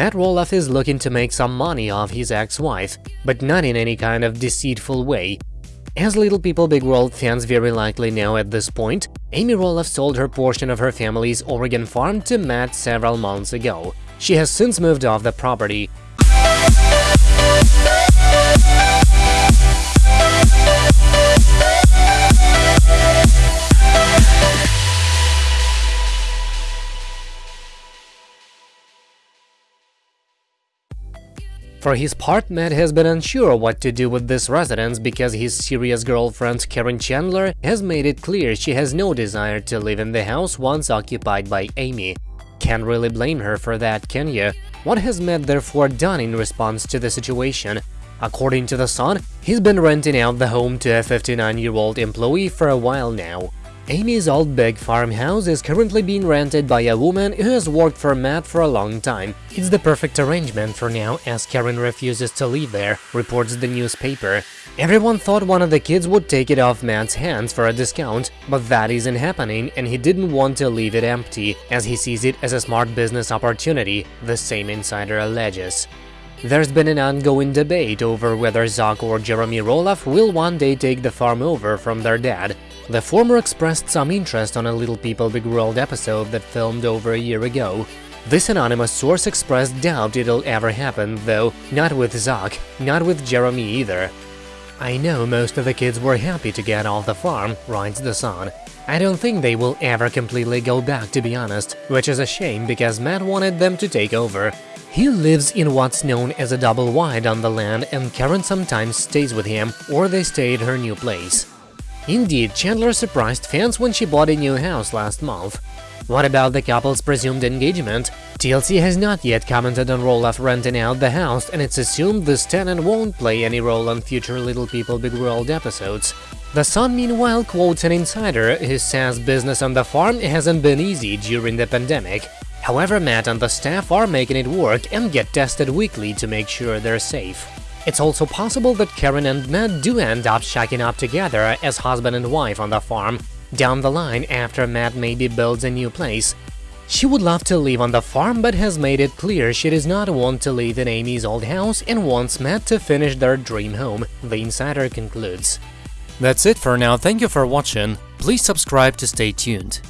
Matt Roloff is looking to make some money off his ex-wife, but not in any kind of deceitful way. As Little People Big World fans very likely know at this point, Amy Roloff sold her portion of her family's Oregon farm to Matt several months ago. She has since moved off the property. For his part, Matt has been unsure what to do with this residence because his serious girlfriend Karen Chandler has made it clear she has no desire to live in the house once occupied by Amy. Can't really blame her for that, can you? What has Matt therefore done in response to the situation? According to The Sun, he's been renting out the home to a 59-year-old employee for a while now. Amy's old big farmhouse is currently being rented by a woman who has worked for Matt for a long time. It's the perfect arrangement for now, as Karen refuses to leave there, reports the newspaper. Everyone thought one of the kids would take it off Matt's hands for a discount, but that isn't happening and he didn't want to leave it empty, as he sees it as a smart business opportunity, the same insider alleges. There's been an ongoing debate over whether Zach or Jeremy Roloff will one day take the farm over from their dad, the former expressed some interest on a Little People Big World episode that filmed over a year ago. This anonymous source expressed doubt it'll ever happen, though, not with Zach, not with Jeremy either. I know most of the kids were happy to get off the farm, writes The Sun. I don't think they will ever completely go back, to be honest, which is a shame because Matt wanted them to take over. He lives in what's known as a double wide on the land and Karen sometimes stays with him, or they stay at her new place. Indeed, Chandler surprised fans when she bought a new house last month. What about the couple's presumed engagement? TLC has not yet commented on Roloff renting out the house, and it's assumed this tenant won't play any role on future Little People Big World episodes. The Sun, meanwhile, quotes an insider who says business on the farm hasn't been easy during the pandemic. However, Matt and the staff are making it work and get tested weekly to make sure they're safe. It's also possible that Karen and Matt do end up shacking up together as husband and wife on the farm, down the line after Matt maybe builds a new place. She would love to live on the farm but has made it clear she does not want to live in Amy's old house and wants Matt to finish their dream home, the insider concludes. That's it for now, thank you for watching, please subscribe to stay tuned.